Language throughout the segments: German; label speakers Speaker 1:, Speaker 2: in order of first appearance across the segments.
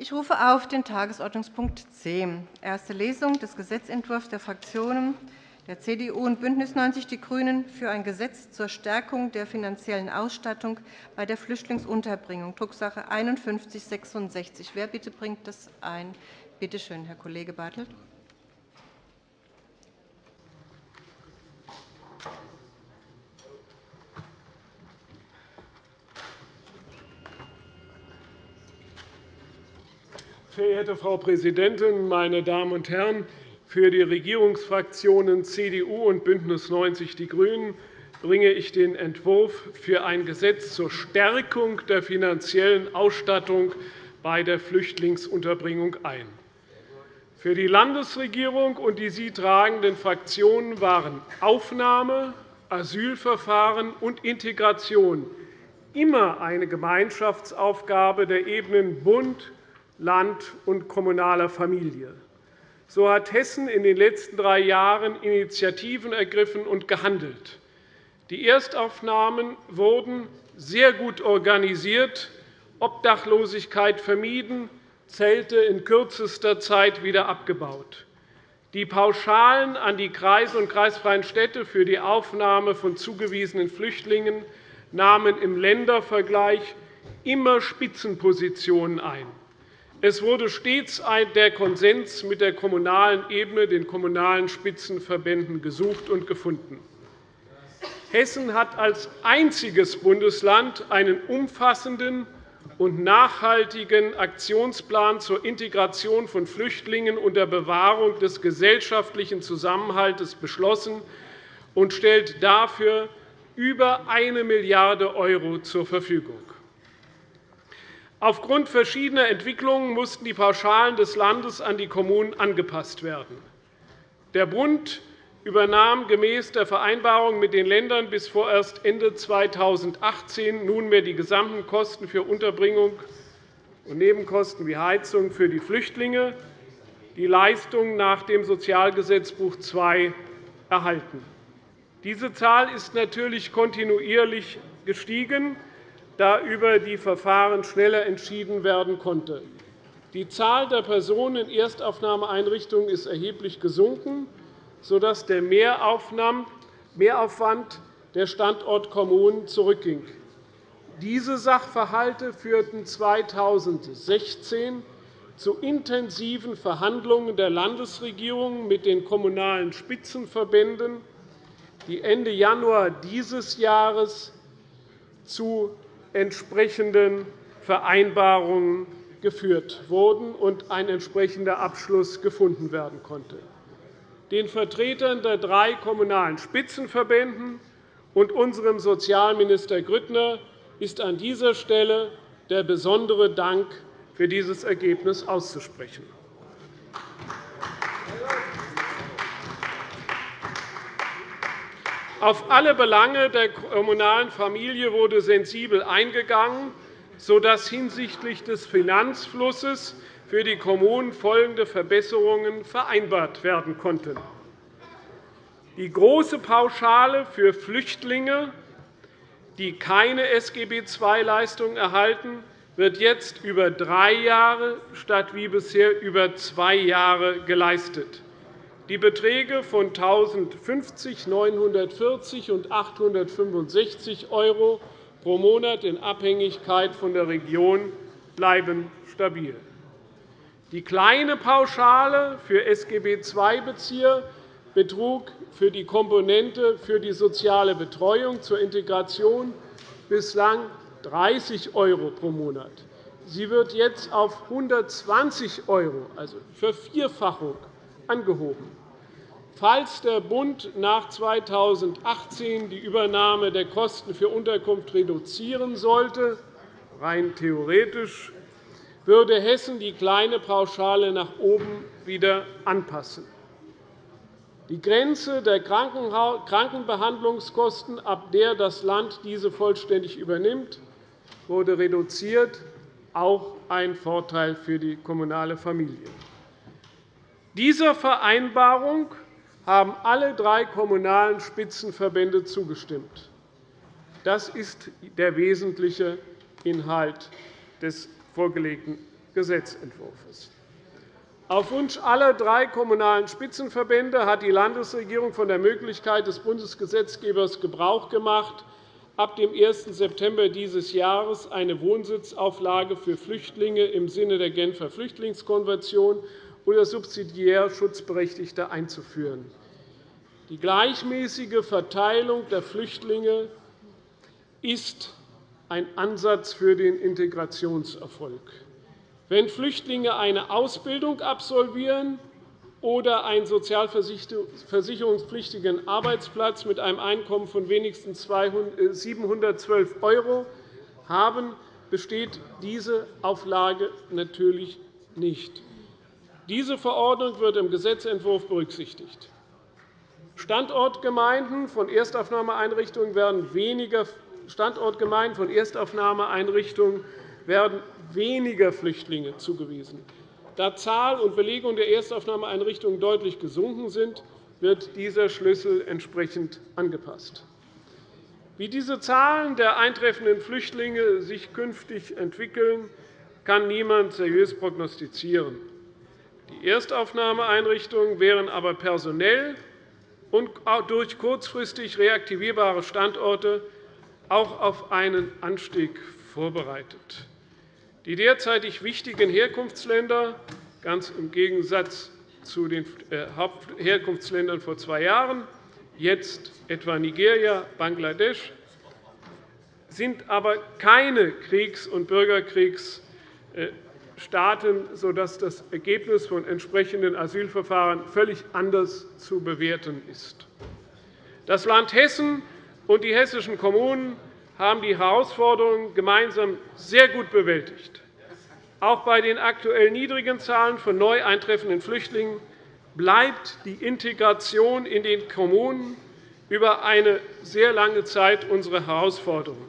Speaker 1: Ich rufe auf den Tagesordnungspunkt 10, erste Lesung des Gesetzentwurfs der Fraktionen der CDU und BÜNDNIS 90 die GRÜNEN für ein Gesetz zur Stärkung der finanziellen Ausstattung bei der Flüchtlingsunterbringung, Drucksache 19 /5166. Wer bitte bringt das ein? Bitte schön, Herr Kollege Bartelt.
Speaker 2: Verehrte Frau Präsidentin, meine Damen und Herren! Für die Regierungsfraktionen CDU und BÜNDNIS 90 die GRÜNEN bringe ich den Entwurf für ein Gesetz zur Stärkung der finanziellen Ausstattung bei der Flüchtlingsunterbringung ein. Für die Landesregierung und die sie tragenden Fraktionen waren Aufnahme, Asylverfahren und Integration immer eine Gemeinschaftsaufgabe der Ebenen Bund, Land und kommunaler Familie. So hat Hessen in den letzten drei Jahren Initiativen ergriffen und gehandelt. Die Erstaufnahmen wurden sehr gut organisiert, Obdachlosigkeit vermieden, Zelte in kürzester Zeit wieder abgebaut. Die Pauschalen an die Kreise und kreisfreien Städte für die Aufnahme von zugewiesenen Flüchtlingen nahmen im Ländervergleich immer Spitzenpositionen ein. Es wurde stets der Konsens mit der kommunalen Ebene, den kommunalen Spitzenverbänden, gesucht und gefunden. Hessen hat als einziges Bundesland einen umfassenden und nachhaltigen Aktionsplan zur Integration von Flüchtlingen unter Bewahrung des gesellschaftlichen Zusammenhalts beschlossen und stellt dafür über 1 Milliarde € zur Verfügung. Aufgrund verschiedener Entwicklungen mussten die Pauschalen des Landes an die Kommunen angepasst werden. Der Bund übernahm gemäß der Vereinbarung mit den Ländern bis vorerst Ende 2018 nunmehr die gesamten Kosten für Unterbringung und Nebenkosten wie Heizung für die Flüchtlinge, die Leistungen nach dem Sozialgesetzbuch II erhalten. Diese Zahl ist natürlich kontinuierlich gestiegen da über die Verfahren schneller entschieden werden konnte. Die Zahl der Personen in Erstaufnahmeeinrichtungen ist erheblich gesunken, sodass der Mehraufwand der Standortkommunen zurückging. Diese Sachverhalte führten 2016 zu intensiven Verhandlungen der Landesregierung mit den Kommunalen Spitzenverbänden, die Ende Januar dieses Jahres zu entsprechenden Vereinbarungen geführt wurden und ein entsprechender Abschluss gefunden werden konnte. Den Vertretern der drei Kommunalen Spitzenverbände und unserem Sozialminister Grüttner ist an dieser Stelle der besondere Dank für dieses Ergebnis auszusprechen. Auf alle Belange der kommunalen Familie wurde sensibel eingegangen, sodass hinsichtlich des Finanzflusses für die Kommunen folgende Verbesserungen vereinbart werden konnten. Die große Pauschale für Flüchtlinge, die keine SGB-II-Leistung erhalten, wird jetzt über drei Jahre statt wie bisher über zwei Jahre geleistet. Die Beträge von 1.050 940 und 865 € pro Monat in Abhängigkeit von der Region bleiben stabil. Die kleine Pauschale für SGB-II-Bezieher betrug für die Komponente für die soziale Betreuung zur Integration bislang 30 € pro Monat. Sie wird jetzt auf 120 €, also Vervierfachung, angehoben. Falls der Bund nach 2018 die Übernahme der Kosten für Unterkunft reduzieren sollte, rein theoretisch, würde Hessen die kleine Pauschale nach oben wieder anpassen. Die Grenze der Krankenbehandlungskosten, ab der das Land diese vollständig übernimmt, wurde reduziert, auch ein Vorteil für die kommunale Familie. Dieser Vereinbarung haben alle drei kommunalen Spitzenverbände zugestimmt. Das ist der wesentliche Inhalt des vorgelegten Gesetzentwurfs. Auf Wunsch aller drei Kommunalen Spitzenverbände hat die Landesregierung von der Möglichkeit des Bundesgesetzgebers Gebrauch gemacht, ab dem 1. September dieses Jahres eine Wohnsitzauflage für Flüchtlinge im Sinne der Genfer Flüchtlingskonvention oder subsidiär Schutzberechtigte einzuführen. Die gleichmäßige Verteilung der Flüchtlinge ist ein Ansatz für den Integrationserfolg. Wenn Flüchtlinge eine Ausbildung absolvieren oder einen sozialversicherungspflichtigen Arbeitsplatz mit einem Einkommen von wenigstens 712 € haben, besteht diese Auflage natürlich nicht. Diese Verordnung wird im Gesetzentwurf berücksichtigt. Standortgemeinden von Erstaufnahmeeinrichtungen werden weniger Standortgemeinden von Erstaufnahmeeinrichtungen werden weniger Flüchtlinge zugewiesen. Da Zahl und Belegung der Erstaufnahmeeinrichtungen deutlich gesunken sind, wird dieser Schlüssel entsprechend angepasst. Wie diese Zahlen der eintreffenden Flüchtlinge sich künftig entwickeln, kann niemand seriös prognostizieren. Die Erstaufnahmeeinrichtungen wären aber personell und durch kurzfristig reaktivierbare Standorte auch auf einen Anstieg vorbereitet. Die derzeitig wichtigen Herkunftsländer, ganz im Gegensatz zu den äh, Hauptherkunftsländern vor zwei Jahren, jetzt etwa Nigeria, Bangladesch, sind aber keine Kriegs- und Bürgerkriegsstaaten, sodass das Ergebnis von entsprechenden Asylverfahren völlig anders zu bewerten ist. Das Land Hessen und die hessischen Kommunen haben die Herausforderungen gemeinsam sehr gut bewältigt. Auch bei den aktuell niedrigen Zahlen von neu eintreffenden Flüchtlingen bleibt die Integration in den Kommunen über eine sehr lange Zeit unsere Herausforderung.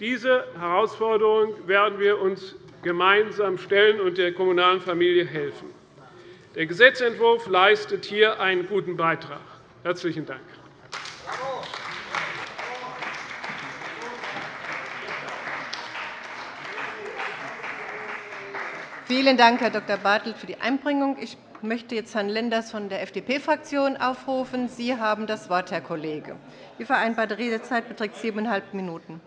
Speaker 2: Diese Herausforderung werden wir uns gemeinsam stellen und der kommunalen Familie helfen. Der Gesetzentwurf leistet hier einen guten Beitrag. – Herzlichen Dank.
Speaker 1: Vielen Dank, Herr Dr. Bartelt, für die Einbringung. Ich möchte jetzt Herrn Lenders von der FDP-Fraktion aufrufen. Sie haben das Wort, Herr Kollege. Die vereinbarte Redezeit beträgt siebeneinhalb Minuten.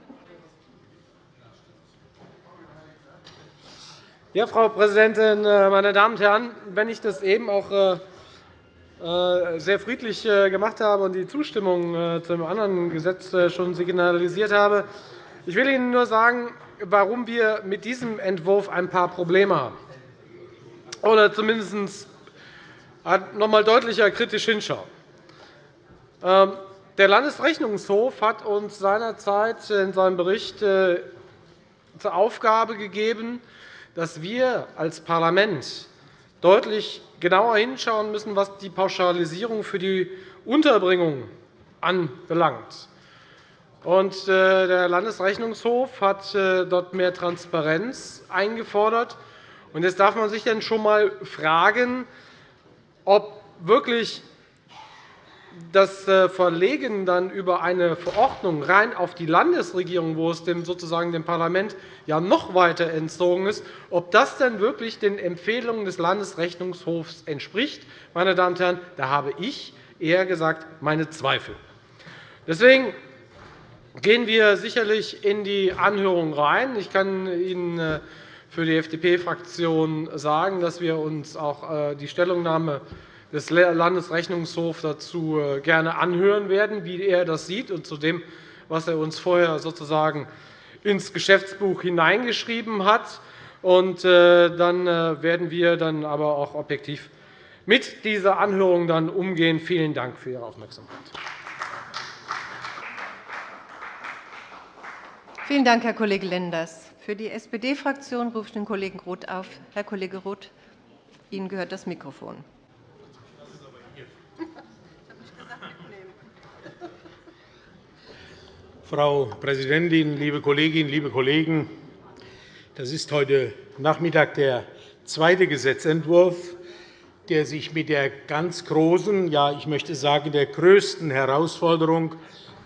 Speaker 3: Ja, Frau Präsidentin, äh, meine Damen und Herren! Wenn ich das eben auch äh, äh, sehr friedlich gemacht habe und die Zustimmung zu einem anderen Gesetz schon signalisiert habe, ich will Ihnen nur sagen, warum wir mit diesem Entwurf ein paar Probleme haben, oder zumindest noch einmal deutlicher kritisch hinschauen. Ähm, der Landesrechnungshof hat uns seinerzeit in seinem Bericht zur Aufgabe gegeben, dass wir als Parlament deutlich genauer hinschauen müssen, was die Pauschalisierung für die Unterbringung anbelangt. Äh, der Landesrechnungshof hat äh, dort mehr Transparenz eingefordert. Und jetzt darf man sich schon einmal fragen, ob wirklich das äh, Verlegen dann über eine Verordnung rein auf die Landesregierung, wo es dem, sozusagen dem Parlament ja noch weiter entzogen ist, ob das denn wirklich den Empfehlungen des Landesrechnungshofs entspricht. Meine Damen und Herren, da habe ich eher gesagt meine Zweifel. Deswegen gehen wir sicherlich in die Anhörung rein. Ich kann Ihnen äh, für die FDP-Fraktion sagen, dass wir uns auch äh, die Stellungnahme des Landesrechnungshofs dazu äh, gerne anhören werden, wie er das sieht, und zu dem, was er uns vorher sozusagen ins Geschäftsbuch hineingeschrieben hat. Und dann werden wir dann aber auch objektiv mit dieser Anhörung dann umgehen. Vielen Dank für Ihre Aufmerksamkeit.
Speaker 1: Vielen Dank, Herr Kollege Lenders. Für die SPD-Fraktion rufe ich den Kollegen Roth auf. Herr Kollege Roth, Ihnen gehört das Mikrofon.
Speaker 4: Frau Präsidentin, liebe Kolleginnen, liebe Kollegen! Das ist heute Nachmittag der zweite Gesetzentwurf, der sich mit der ganz großen, ja, ich möchte sagen, der größten Herausforderung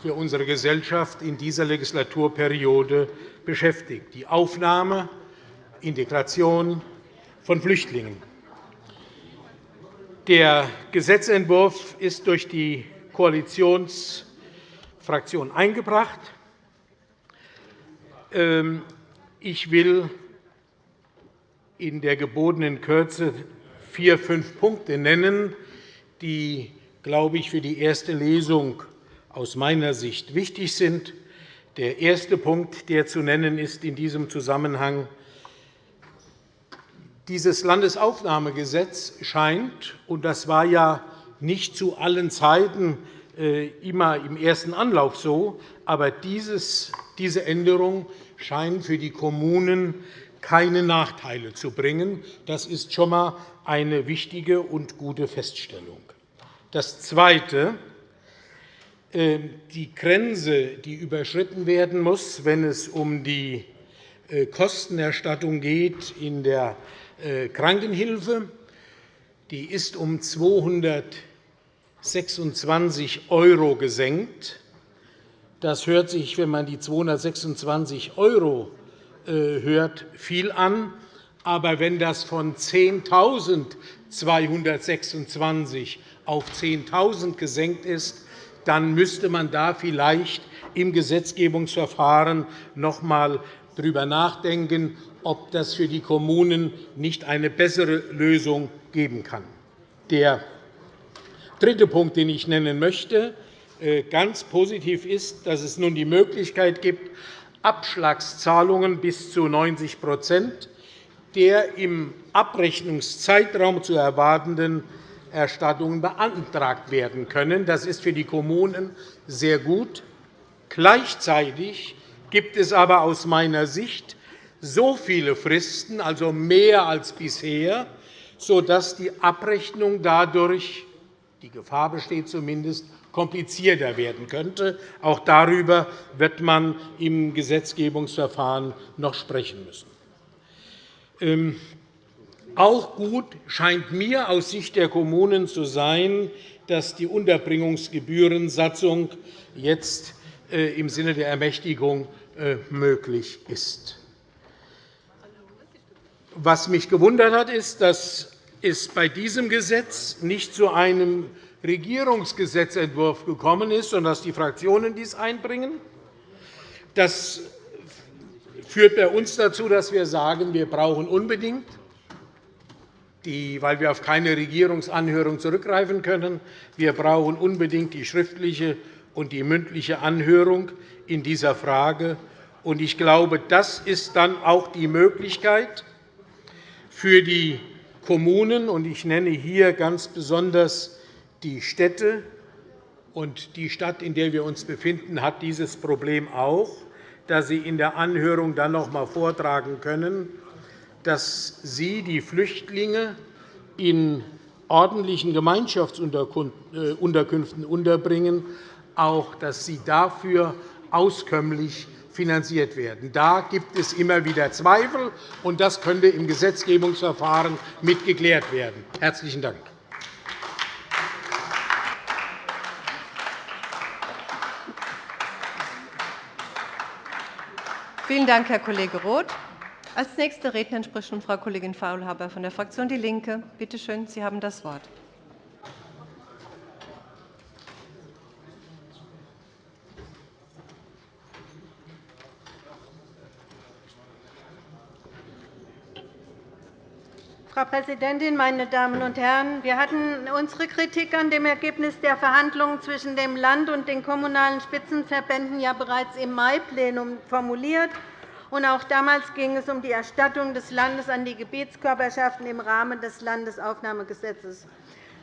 Speaker 4: für unsere Gesellschaft in dieser Legislaturperiode beschäftigt, die Aufnahme Integration von Flüchtlingen. Der Gesetzentwurf ist durch die Koalitionsfraktion eingebracht. Ähm, ich will in der gebotenen Kürze vier, fünf Punkte nennen, die, glaube ich, für die erste Lesung aus meiner Sicht wichtig sind. Der erste Punkt, der zu nennen ist in diesem Zusammenhang, dieses Landesaufnahmegesetz scheint, und das war ja nicht zu allen Zeiten immer im ersten Anlauf so, aber diese Änderung scheint für die Kommunen keine Nachteile zu bringen. Das ist schon einmal eine wichtige und gute Feststellung. Das Zweite. Ähm, die Grenze, die überschritten werden muss, wenn es um die äh, Kostenerstattung geht in der äh, Krankenhilfe, die ist um 226 € gesenkt. Das hört sich, wenn man die 226 € äh, hört, viel an. Aber wenn das von 10.226 auf 10.000 gesenkt ist, dann müsste man da vielleicht im Gesetzgebungsverfahren noch einmal darüber nachdenken, ob das für die Kommunen nicht eine bessere Lösung geben kann. Der dritte Punkt, den ich nennen möchte, äh, ganz positiv ist, dass es nun die Möglichkeit gibt, Abschlagszahlungen bis zu 90% der im Abrechnungszeitraum zu erwartenden Erstattungen beantragt werden können. Das ist für die Kommunen sehr gut. Gleichzeitig gibt es aber aus meiner Sicht so viele Fristen, also mehr als bisher, sodass die Abrechnung dadurch die Gefahr besteht zumindest, komplizierter werden könnte. Auch darüber wird man im Gesetzgebungsverfahren noch sprechen müssen. Ähm, auch gut scheint mir aus Sicht der Kommunen zu sein, dass die Unterbringungsgebührensatzung jetzt äh, im Sinne der Ermächtigung äh, möglich ist. Was mich gewundert hat, ist, dass es bei diesem Gesetz nicht zu einem Regierungsgesetzentwurf gekommen ist, sondern dass die Fraktionen dies einbringen. Das führt bei uns dazu, dass wir sagen, wir brauchen unbedingt die, weil wir auf keine Regierungsanhörung zurückgreifen können. Wir brauchen unbedingt die schriftliche und die mündliche Anhörung in dieser Frage. Ich glaube, das ist dann auch die Möglichkeit für die Kommunen, und ich nenne hier ganz besonders die Städte, und die Stadt, in der wir uns befinden, hat dieses Problem auch, dass sie in der Anhörung dann noch einmal vortragen können, dass Sie die Flüchtlinge in ordentlichen Gemeinschaftsunterkünften unterbringen, auch dass sie dafür auskömmlich finanziert werden. Da gibt es immer wieder Zweifel, und das könnte im Gesetzgebungsverfahren mit geklärt werden. – Herzlichen Dank.
Speaker 1: Vielen Dank, Herr Kollege Roth. Als nächste Rednerin spricht nun Frau Kollegin Faulhaber von der Fraktion DIE LINKE. Bitte schön, Sie haben das Wort.
Speaker 5: Frau Präsidentin, meine Damen und Herren! Wir hatten unsere Kritik an dem Ergebnis der Verhandlungen zwischen dem Land und den Kommunalen Spitzenverbänden ja bereits im Mai-Plenum formuliert. Auch damals ging es um die Erstattung des Landes an die Gebietskörperschaften im Rahmen des Landesaufnahmegesetzes.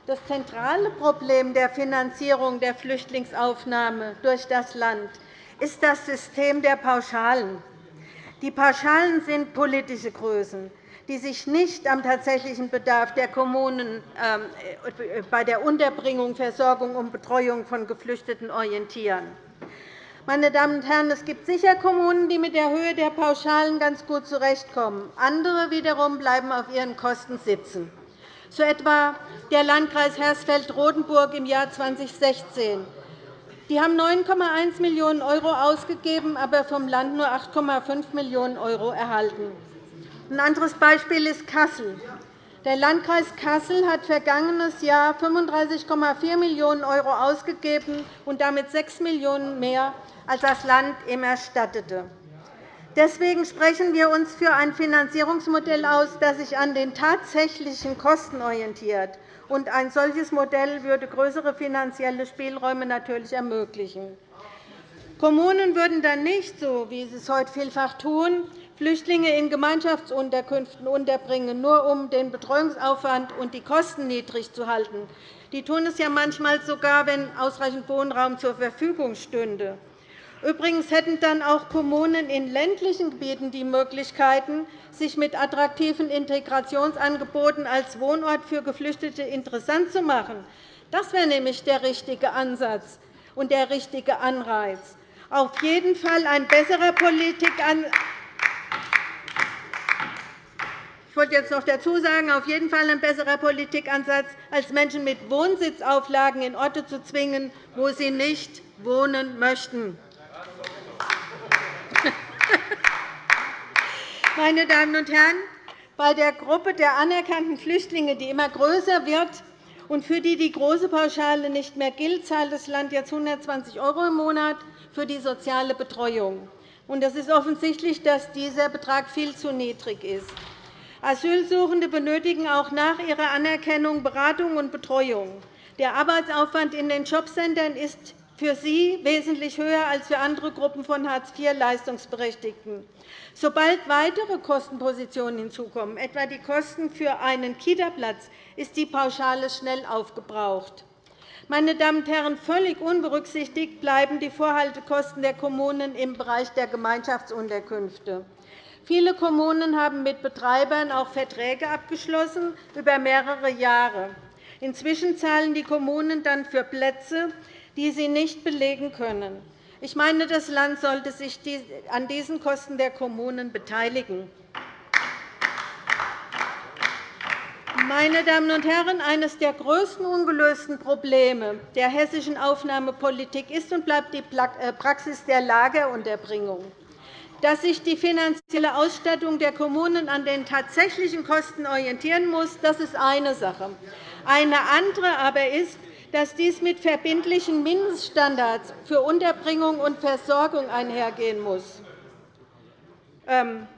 Speaker 5: Das zentrale Problem der Finanzierung der Flüchtlingsaufnahme durch das Land ist das System der Pauschalen. Die Pauschalen sind politische Größen die sich nicht am tatsächlichen Bedarf der Kommunen ähm, äh, bei der Unterbringung, Versorgung und Betreuung von Geflüchteten orientieren. Meine Damen und Herren, es gibt sicher Kommunen, die mit der Höhe der Pauschalen ganz gut zurechtkommen. Andere wiederum bleiben auf ihren Kosten sitzen. So etwa der Landkreis Hersfeld-Rotenburg im Jahr 2016. Die haben 9,1 Millionen € ausgegeben, aber vom Land nur 8,5 Millionen € erhalten. Ein anderes Beispiel ist Kassel. Der Landkreis Kassel hat vergangenes Jahr 35,4 Millionen € ausgegeben und damit 6 Millionen € mehr, als das Land ihm erstattete. Deswegen sprechen wir uns für ein Finanzierungsmodell aus, das sich an den tatsächlichen Kosten orientiert. Ein solches Modell würde größere finanzielle Spielräume natürlich ermöglichen. Kommunen würden dann nicht, so wie sie es heute vielfach tun, Flüchtlinge in Gemeinschaftsunterkünften unterbringen, nur um den Betreuungsaufwand und die Kosten niedrig zu halten. Die tun es ja manchmal sogar, wenn ausreichend Wohnraum zur Verfügung stünde. Übrigens hätten dann auch Kommunen in ländlichen Gebieten die Möglichkeiten, sich mit attraktiven Integrationsangeboten als Wohnort für Geflüchtete interessant zu machen. Das wäre nämlich der richtige Ansatz und der richtige Anreiz. Auf jeden Fall ein besserer Politikansatz wollte jetzt noch dazu sagen, auf jeden Fall ein besserer Politikansatz, als Menschen mit Wohnsitzauflagen in Orte zu zwingen, wo sie nicht wohnen möchten. Meine Damen und Herren, bei der Gruppe der anerkannten Flüchtlinge, die immer größer wird und für die die große Pauschale nicht mehr gilt, zahlt das Land jetzt 120 € im Monat für die soziale Betreuung. Es ist offensichtlich, dass dieser Betrag viel zu niedrig ist. Asylsuchende benötigen auch nach ihrer Anerkennung Beratung und Betreuung. Der Arbeitsaufwand in den Jobcentern ist für sie wesentlich höher als für andere Gruppen von Hartz-IV-Leistungsberechtigten. Sobald weitere Kostenpositionen hinzukommen, etwa die Kosten für einen Kitaplatz, ist die Pauschale schnell aufgebraucht. Meine Damen und Herren, völlig unberücksichtigt bleiben die Vorhaltekosten der Kommunen im Bereich der Gemeinschaftsunterkünfte. Viele Kommunen haben mit Betreibern auch Verträge abgeschlossen über mehrere Jahre. Inzwischen zahlen die Kommunen dann für Plätze, die sie nicht belegen können. Ich meine, das Land sollte sich an diesen Kosten der Kommunen beteiligen. Meine Damen und Herren, eines der größten ungelösten Probleme der hessischen Aufnahmepolitik ist und bleibt die äh, Praxis der Lagerunterbringung. Dass sich die finanzielle Ausstattung der Kommunen an den tatsächlichen Kosten orientieren muss, das ist eine Sache. Eine andere aber ist, dass dies mit verbindlichen Mindeststandards für Unterbringung und Versorgung einhergehen muss. Ähm,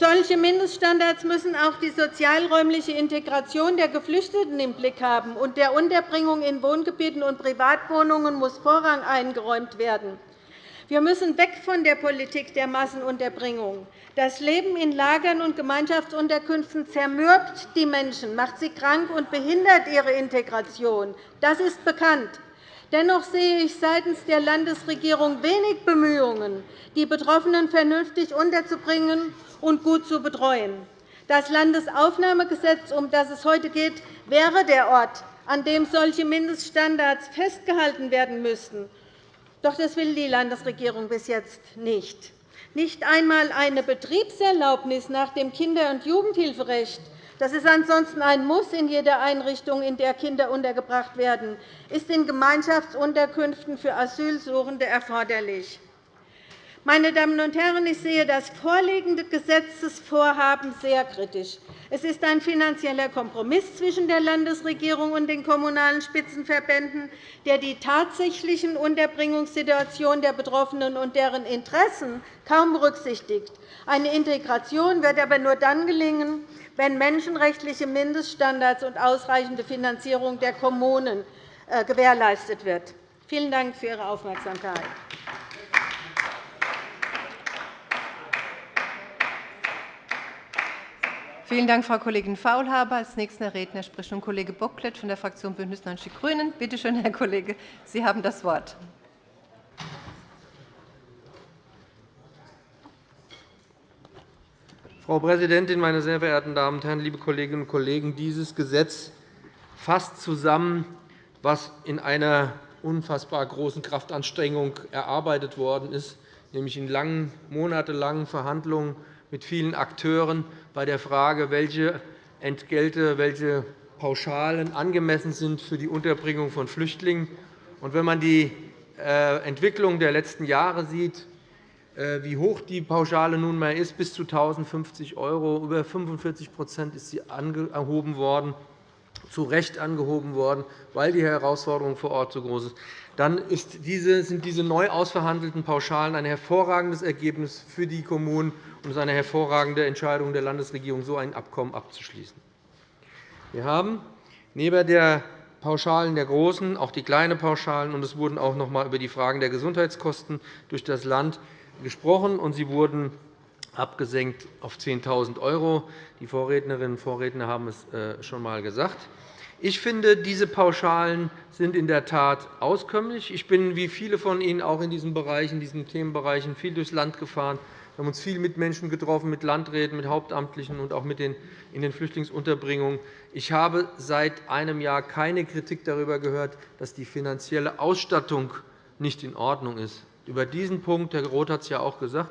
Speaker 5: Solche Mindeststandards müssen auch die sozialräumliche Integration der Geflüchteten im Blick haben, und der Unterbringung in Wohngebieten und Privatwohnungen muss Vorrang eingeräumt werden. Wir müssen weg von der Politik der Massenunterbringung. Das Leben in Lagern und Gemeinschaftsunterkünften zermürbt die Menschen, macht sie krank und behindert ihre Integration. Das ist bekannt. Dennoch sehe ich seitens der Landesregierung wenig Bemühungen, die Betroffenen vernünftig unterzubringen und gut zu betreuen. Das Landesaufnahmegesetz, um das es heute geht, wäre der Ort, an dem solche Mindeststandards festgehalten werden müssten. Doch das will die Landesregierung bis jetzt nicht. Nicht einmal eine Betriebserlaubnis nach dem Kinder- und Jugendhilferecht das ist ansonsten ein Muss in jeder Einrichtung, in der Kinder untergebracht werden, ist in Gemeinschaftsunterkünften für Asylsuchende erforderlich. Meine Damen und Herren, ich sehe das vorliegende Gesetzesvorhaben sehr kritisch. Es ist ein finanzieller Kompromiss zwischen der Landesregierung und den Kommunalen Spitzenverbänden, der die tatsächlichen Unterbringungssituationen der Betroffenen und deren Interessen kaum berücksichtigt. Eine Integration wird aber nur dann gelingen, wenn menschenrechtliche Mindeststandards und ausreichende Finanzierung der Kommunen äh, gewährleistet wird. Vielen Dank für Ihre Aufmerksamkeit.
Speaker 1: Vielen Dank, Frau Kollegin Faulhaber. Als nächster Redner spricht nun Kollege Bocklet von der Fraktion BÜNDNIS 90 die GRÜNEN. Bitte schön, Herr Kollege, Sie haben das Wort.
Speaker 6: Frau Präsidentin, meine sehr verehrten Damen und Herren, liebe Kolleginnen und Kollegen! Dieses Gesetz fasst zusammen, was in einer unfassbar großen Kraftanstrengung erarbeitet worden ist, nämlich in langen, monatelangen Verhandlungen mit vielen Akteuren bei der Frage, welche Entgelte, welche Pauschalen angemessen sind für die Unterbringung von Flüchtlingen. Wenn man die äh, Entwicklung der letzten Jahre sieht, wie hoch die Pauschale nunmehr ist, bis zu 1.050 €. Über 45% ist sie angehoben worden, zu Recht angehoben worden, weil die Herausforderung vor Ort so groß ist. Dann sind diese neu ausverhandelten Pauschalen ein hervorragendes Ergebnis für die Kommunen und es ist eine hervorragende Entscheidung der Landesregierung, so ein Abkommen abzuschließen. Wir haben neben der Pauschalen der großen auch die kleinen Pauschalen, und es wurden auch noch einmal über die Fragen der Gesundheitskosten durch das Land gesprochen, und sie wurden abgesenkt auf 10.000 €. Die Vorrednerinnen und Vorredner haben es äh, schon einmal gesagt. Ich finde, diese Pauschalen sind in der Tat auskömmlich. Ich bin wie viele von Ihnen auch in diesen Bereichen, diesen Themenbereichen viel durchs Land gefahren. Wir haben uns viel mit Menschen getroffen, mit Landräten, mit Hauptamtlichen und auch mit den, in den Flüchtlingsunterbringungen. Ich habe seit einem Jahr keine Kritik darüber gehört, dass die finanzielle Ausstattung nicht in Ordnung ist. Über diesen Punkt, Herr Roth hat es ja auch gesagt,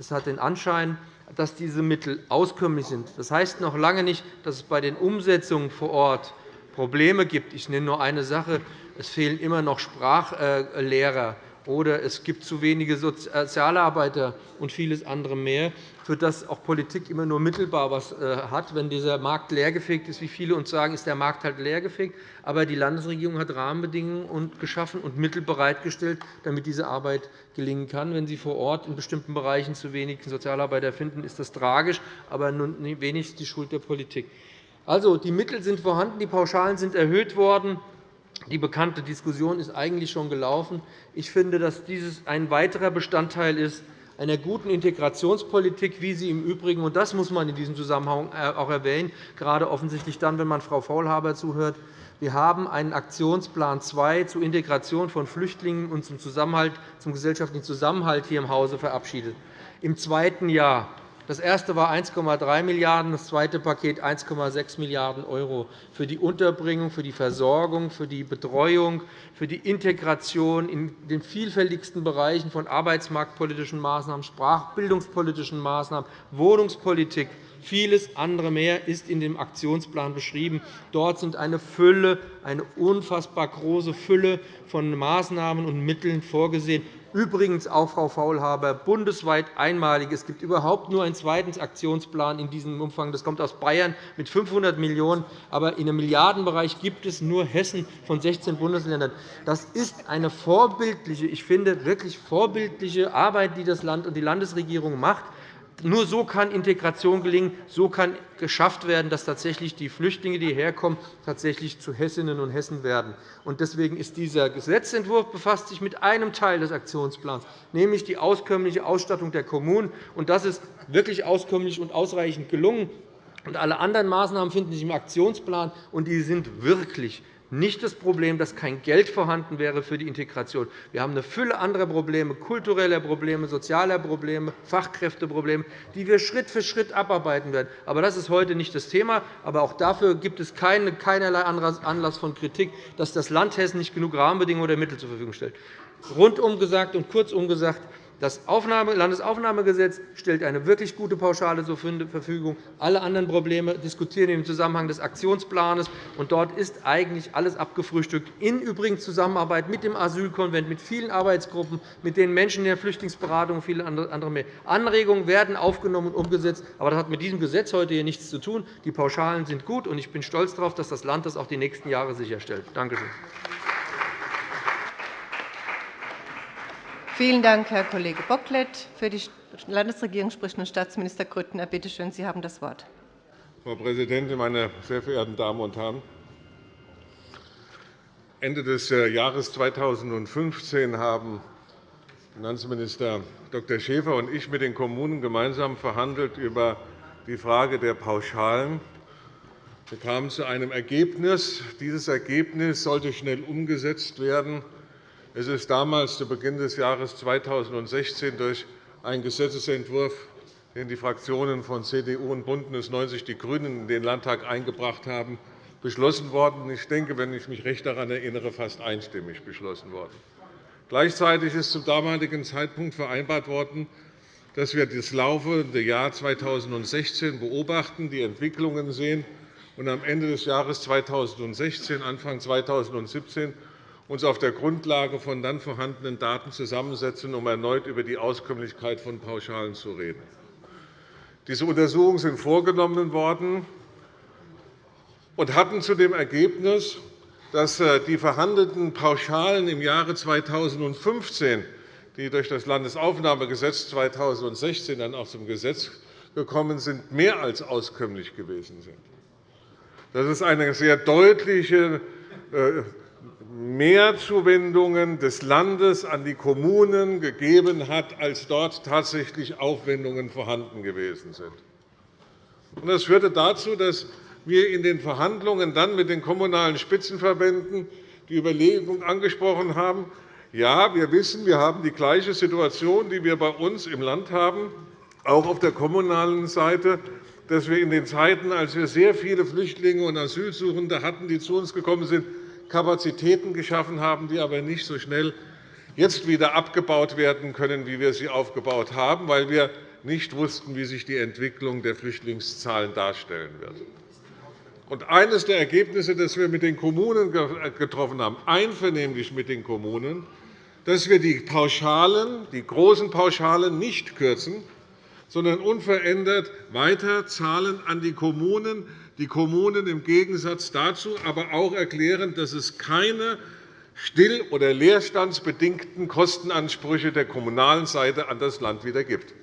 Speaker 6: es hat den Anschein, dass diese Mittel auskömmlich sind. Das heißt noch lange nicht, dass es bei den Umsetzungen vor Ort Probleme gibt. Ich nenne nur eine Sache. Es fehlen immer noch Sprachlehrer oder es gibt zu wenige Sozialarbeiter und vieles andere mehr, für das auch Politik immer nur mittelbar etwas äh, hat. Wenn dieser Markt leergefegt ist, wie viele uns sagen, ist der Markt halt leergefegt. Aber die Landesregierung hat Rahmenbedingungen geschaffen und Mittel bereitgestellt, damit diese Arbeit gelingen kann. Wenn Sie vor Ort in bestimmten Bereichen zu wenig Sozialarbeiter finden, ist das tragisch, aber wenig die Schuld der Politik. Also, die Mittel sind vorhanden, die Pauschalen sind erhöht worden. Die bekannte Diskussion ist eigentlich schon gelaufen. Ich finde, dass dies ein weiterer Bestandteil ist einer guten Integrationspolitik, wie sie im Übrigen, und das muss man in diesem Zusammenhang äh, auch erwähnen, gerade offensichtlich dann, wenn man Frau Faulhaber zuhört, wir haben einen Aktionsplan 2 zur Integration von Flüchtlingen und zum, Zusammenhalt, zum gesellschaftlichen Zusammenhalt hier im Hause verabschiedet. Im zweiten Jahr das erste war 1,3 Milliarden €, das zweite Paket 1,6 Milliarden € für die Unterbringung, für die Versorgung, für die Betreuung, für die Integration in den vielfältigsten Bereichen von arbeitsmarktpolitischen Maßnahmen, sprachbildungspolitischen Maßnahmen, Wohnungspolitik, Vieles andere mehr ist in dem Aktionsplan beschrieben. Dort sind eine Fülle, eine unfassbar große Fülle von Maßnahmen und Mitteln vorgesehen, Übrigens auch, Frau Faulhaber, bundesweit einmalig. Es gibt überhaupt nur einen zweiten Aktionsplan in diesem Umfang. Das kommt aus Bayern mit 500 Millionen €. Aber in einem Milliardenbereich gibt es nur Hessen von 16 Bundesländern. Das ist eine vorbildliche, ich finde, wirklich vorbildliche Arbeit, die das Land und die Landesregierung macht. Nur so kann Integration gelingen. So kann geschafft werden, dass tatsächlich die Flüchtlinge, die herkommen, tatsächlich zu Hessinnen und Hessen werden. Deswegen ist dieser Gesetzentwurf befasst sich mit einem Teil des Aktionsplans, nämlich die auskömmliche Ausstattung der Kommunen. Das ist wirklich auskömmlich und ausreichend gelungen. Alle anderen Maßnahmen finden sich im Aktionsplan, und die sind wirklich nicht das Problem, dass kein Geld vorhanden wäre für die Integration. Wir haben eine Fülle anderer Probleme, kultureller Probleme, sozialer Probleme, Fachkräfteprobleme, die wir Schritt für Schritt abarbeiten werden. Aber das ist heute nicht das Thema. Aber auch dafür gibt es keinerlei Anlass von Kritik, dass das Land Hessen nicht genug Rahmenbedingungen oder Mittel zur Verfügung stellt. Rundum gesagt und kurzum gesagt, das Landesaufnahmegesetz stellt eine wirklich gute Pauschale zur Verfügung. Alle anderen Probleme diskutieren im Zusammenhang des Aktionsplans. Und dort ist eigentlich alles abgefrühstückt, in übrigens Zusammenarbeit mit dem Asylkonvent, mit vielen Arbeitsgruppen, mit den Menschen in der Flüchtlingsberatung und vielen anderen mehr. Anregungen werden aufgenommen und umgesetzt. Aber das hat mit diesem Gesetz heute hier nichts zu tun. Die Pauschalen sind gut, und ich bin stolz darauf, dass das Land das auch die nächsten Jahre sicherstellt. Danke schön.
Speaker 1: Vielen Dank, Herr Kollege Bocklet. Für die Landesregierung spricht nun Staatsminister Grüttner. Bitte schön, Sie haben das Wort.
Speaker 7: Frau Präsidentin, meine sehr verehrten Damen und Herren! Ende des äh, Jahres 2015 haben Finanzminister Dr. Schäfer und ich mit den Kommunen gemeinsam verhandelt über die Frage der Pauschalen. Wir kamen zu einem Ergebnis. Dieses Ergebnis sollte schnell umgesetzt werden. Es ist damals zu Beginn des Jahres 2016 durch einen Gesetzentwurf, den die Fraktionen von CDU und BÜNDNIS 90 die GRÜNEN in den Landtag eingebracht haben, beschlossen worden. Ich denke, wenn ich mich recht daran erinnere, fast einstimmig beschlossen worden. Gleichzeitig ist zum damaligen Zeitpunkt vereinbart worden, dass wir das laufende Jahr 2016 beobachten, die Entwicklungen sehen und am Ende des Jahres 2016, Anfang 2017 uns auf der Grundlage von dann vorhandenen Daten zusammensetzen, um erneut über die Auskömmlichkeit von Pauschalen zu reden. Diese Untersuchungen sind vorgenommen worden und hatten zu dem Ergebnis, dass äh, die verhandelten Pauschalen im Jahre 2015, die durch das Landesaufnahmegesetz 2016 dann auch zum Gesetz gekommen sind, mehr als auskömmlich gewesen sind. Das ist eine sehr deutliche äh, Mehrzuwendungen des Landes an die Kommunen gegeben hat, als dort tatsächlich Aufwendungen vorhanden gewesen sind. Das führte dazu, dass wir in den Verhandlungen dann mit den Kommunalen Spitzenverbänden die Überlegung angesprochen haben, ja, wir wissen, wir haben die gleiche Situation, die wir bei uns im Land haben, auch auf der kommunalen Seite, dass wir in den Zeiten, als wir sehr viele Flüchtlinge und Asylsuchende hatten, die zu uns gekommen sind, Kapazitäten geschaffen haben, die aber nicht so schnell jetzt wieder abgebaut werden können, wie wir sie aufgebaut haben, weil wir nicht wussten, wie sich die Entwicklung der Flüchtlingszahlen darstellen wird. Eines der Ergebnisse, das wir mit den Kommunen getroffen haben, einvernehmlich mit den Kommunen, dass wir die Pauschalen, die großen Pauschalen nicht kürzen, sondern unverändert weiter zahlen an die Kommunen, die Kommunen im Gegensatz dazu aber auch erklären, dass es keine still- oder leerstandsbedingten Kostenansprüche der kommunalen Seite an das Land wieder gibt.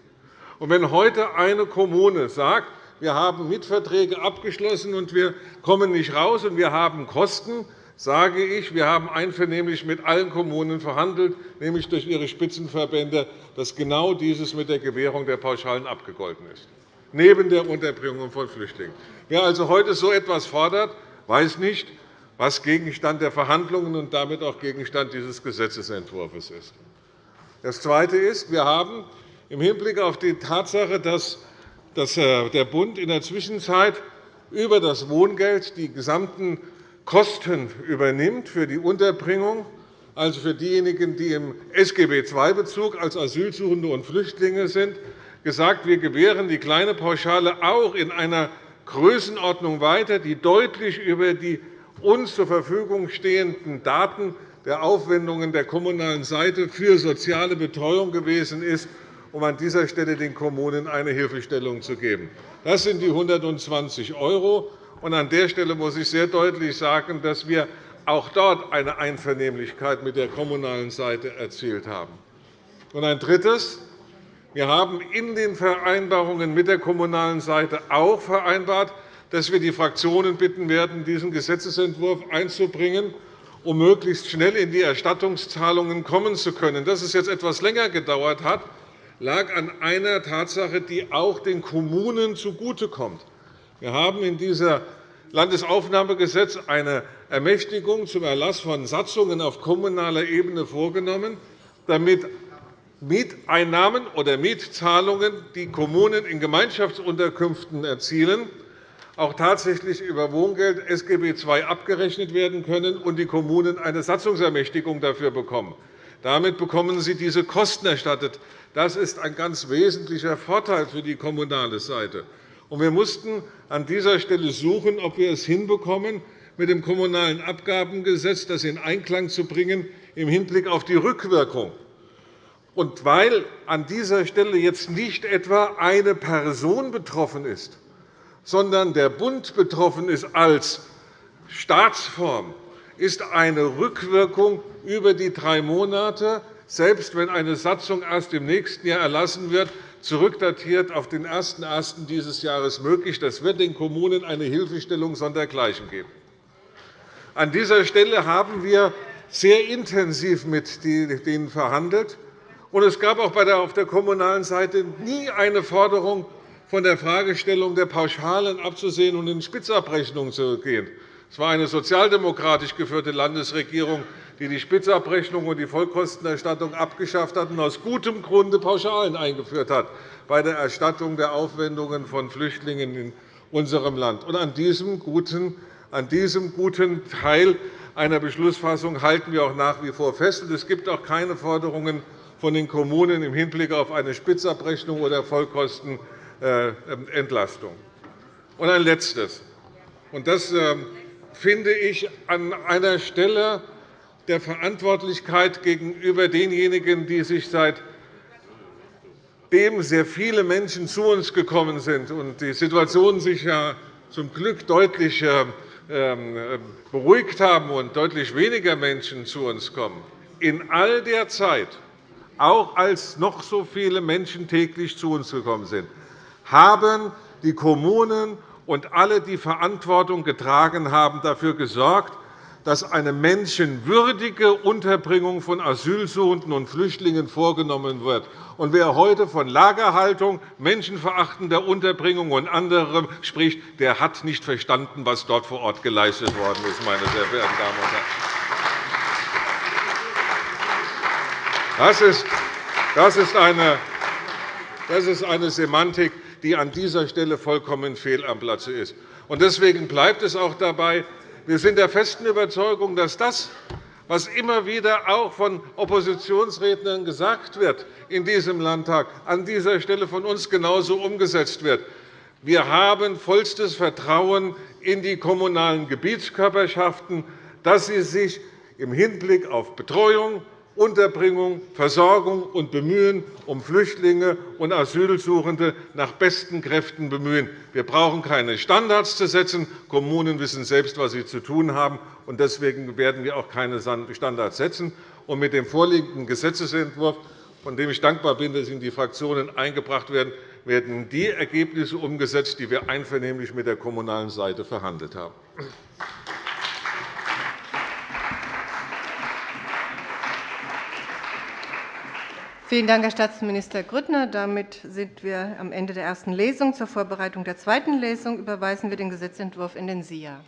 Speaker 7: Und wenn heute eine Kommune sagt, wir haben Mietverträge abgeschlossen und wir kommen nicht raus und wir haben Kosten, sage ich, wir haben einvernehmlich mit allen Kommunen verhandelt, nämlich durch ihre Spitzenverbände, dass genau dieses mit der Gewährung der Pauschalen abgegolten ist neben der Unterbringung von Flüchtlingen. Wer also heute so etwas fordert, weiß nicht, was Gegenstand der Verhandlungen und damit auch Gegenstand dieses Gesetzentwurfs ist. Das Zweite ist, wir haben im Hinblick auf die Tatsache, dass äh, der Bund in der Zwischenzeit über das Wohngeld die gesamten Kosten übernimmt für die Unterbringung, also für diejenigen, die im SGB II-Bezug als Asylsuchende und Flüchtlinge sind, gesagt, wir gewähren die kleine Pauschale auch in einer Größenordnung weiter, die deutlich über die uns zur Verfügung stehenden Daten der Aufwendungen der kommunalen Seite für soziale Betreuung gewesen ist, um an dieser Stelle den Kommunen eine Hilfestellung zu geben. Das sind die 120 €. An der Stelle muss ich sehr deutlich sagen, dass wir auch dort eine Einvernehmlichkeit mit der kommunalen Seite erzielt haben. ein Drittes. Wir haben in den Vereinbarungen mit der kommunalen Seite auch vereinbart, dass wir die Fraktionen bitten werden, diesen Gesetzentwurf einzubringen, um möglichst schnell in die Erstattungszahlungen kommen zu können. Dass es jetzt etwas länger gedauert hat, lag an einer Tatsache, die auch den Kommunen zugutekommt. Wir haben in diesem Landesaufnahmegesetz eine Ermächtigung zum Erlass von Satzungen auf kommunaler Ebene vorgenommen, damit Mieteinnahmen oder Mietzahlungen, die Kommunen in Gemeinschaftsunterkünften erzielen, auch tatsächlich über Wohngeld SGB II abgerechnet werden können und die Kommunen eine Satzungsermächtigung dafür bekommen. Damit bekommen sie diese Kosten erstattet. Das ist ein ganz wesentlicher Vorteil für die kommunale Seite. Wir mussten an dieser Stelle suchen, ob wir es hinbekommen, mit dem Kommunalen Abgabengesetz das in Einklang zu bringen im Hinblick auf die Rückwirkung und weil an dieser Stelle jetzt nicht etwa eine Person betroffen ist, sondern der Bund betroffen ist als Staatsform, ist eine Rückwirkung über die drei Monate, selbst wenn eine Satzung erst im nächsten Jahr erlassen wird, zurückdatiert auf den 01.01. dieses Jahres möglich. Das wird den Kommunen eine Hilfestellung sondergleichen geben. An dieser Stelle haben wir sehr intensiv mit denen verhandelt. Und es gab auch auf der kommunalen Seite nie eine Forderung, von der Fragestellung der Pauschalen abzusehen und in Spitzabrechnungen zu gehen. Es war eine sozialdemokratisch geführte Landesregierung, die die Spitzabrechnung und die Vollkostenerstattung abgeschafft hat und aus gutem Grunde Pauschalen eingeführt hat bei der Erstattung der Aufwendungen von Flüchtlingen in unserem Land. Und an diesem guten, an diesem guten Teil einer Beschlussfassung halten wir auch nach wie vor fest. Es gibt auch keine Forderungen von den Kommunen im Hinblick auf eine Spitzabrechnung oder Vollkostenentlastung. Und ein Letztes. Das ähm, finde ich an einer Stelle der Verantwortlichkeit gegenüber denjenigen, die sich seitdem sehr viele Menschen zu uns gekommen sind und die Situation sich ja zum Glück deutlich ähm, beruhigt haben und deutlich weniger Menschen zu uns kommen, in all der Zeit, auch als noch so viele Menschen täglich zu uns gekommen sind, haben die Kommunen und alle, die Verantwortung getragen haben, dafür gesorgt, dass eine menschenwürdige Unterbringung von Asylsuchenden und Flüchtlingen vorgenommen wird. Und wer heute von Lagerhaltung, menschenverachtender Unterbringung und anderem spricht, der hat nicht verstanden, was dort vor Ort geleistet worden ist, meine sehr verehrten Damen und Herren. Das ist, eine, eine Semantik, die an dieser Stelle vollkommen fehl am Platze ist. Deswegen bleibt es auch dabei, wir sind der festen Überzeugung, dass das, was immer wieder auch von Oppositionsrednern gesagt wird in diesem Landtag, an dieser Stelle von uns genauso umgesetzt wird. Wir haben vollstes Vertrauen in die kommunalen Gebietskörperschaften, dass sie sich im Hinblick auf Betreuung, Unterbringung, Versorgung und Bemühen um Flüchtlinge und Asylsuchende nach besten Kräften bemühen. Wir brauchen keine Standards zu setzen. Kommunen wissen selbst, was sie zu tun haben. Deswegen werden wir auch keine Standards setzen. mit dem vorliegenden Gesetzentwurf, von dem ich dankbar bin, dass ihn die Fraktionen eingebracht werden, werden die Ergebnisse umgesetzt, die wir einvernehmlich mit der kommunalen Seite verhandelt haben.
Speaker 1: Vielen Dank, Herr Staatsminister Grüttner. Damit sind wir am Ende der ersten Lesung. Zur Vorbereitung der zweiten Lesung überweisen wir den Gesetzentwurf in den SIA.